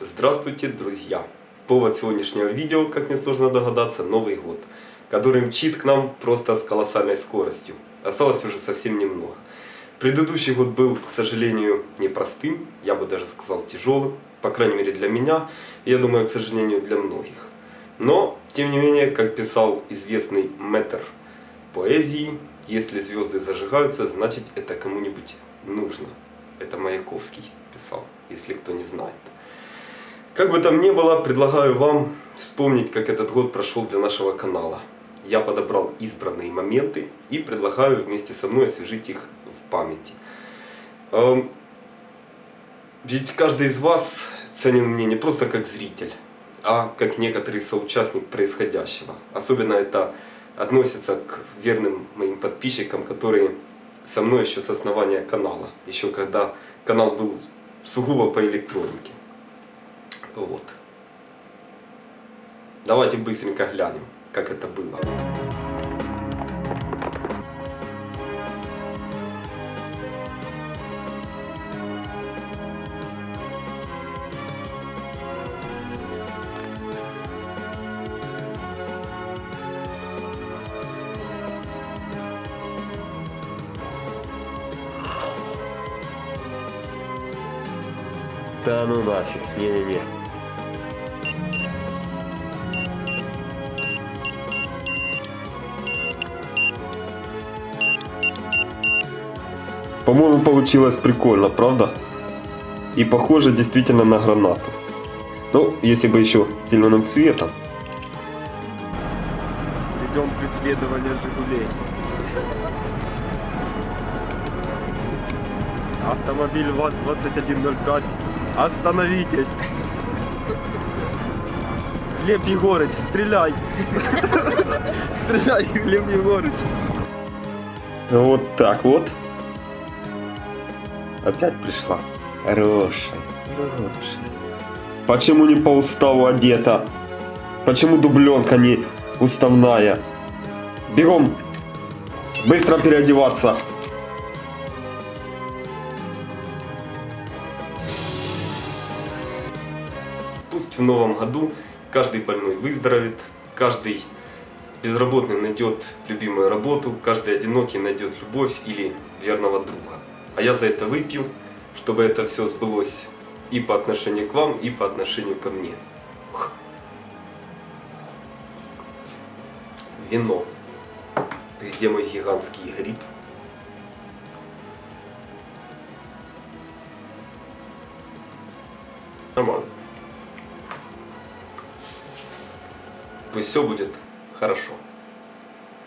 Здравствуйте, друзья! Повод сегодняшнего видео, как несложно догадаться, Новый год, который мчит к нам просто с колоссальной скоростью. Осталось уже совсем немного. Предыдущий год был, к сожалению, непростым, я бы даже сказал тяжелым, по крайней мере для меня, и я думаю, к сожалению, для многих. Но, тем не менее, как писал известный мэтр поэзии, если звезды зажигаются, значит это кому-нибудь нужно. Это Маяковский писал, если кто не знает. Как бы там ни было, предлагаю вам вспомнить, как этот год прошел для нашего канала. Я подобрал избранные моменты и предлагаю вместе со мной освежить их в памяти. Эм, ведь каждый из вас ценен мне не просто как зритель, а как некоторый соучастник происходящего. Особенно это относится к верным моим подписчикам, которые со мной еще с основания канала. Еще когда канал был сугубо по электронике. Вот. Давайте быстренько глянем, как это было. Да ну нафиг, не-не-не. По-моему, получилось прикольно, правда? И похоже действительно на гранату. Ну, если бы еще зеленым цветом. Ведем преследование Жигулей. Автомобиль ВАЗ-2105. Остановитесь. Глеб Егорыч, стреляй. Стреляй, Глеб Егорыч. Вот так вот. Опять пришла. Хорошая, хорошая. Почему не по уставу одета? Почему дубленка не уставная? Бегом! Быстро переодеваться! Пусть в новом году каждый больной выздоровеет, каждый безработный найдет любимую работу, каждый одинокий найдет любовь или верного друга. А я за это выпью, чтобы это все сбылось и по отношению к вам, и по отношению ко мне. Вино. Где мой гигантский гриб? Нормально. Пусть все будет хорошо.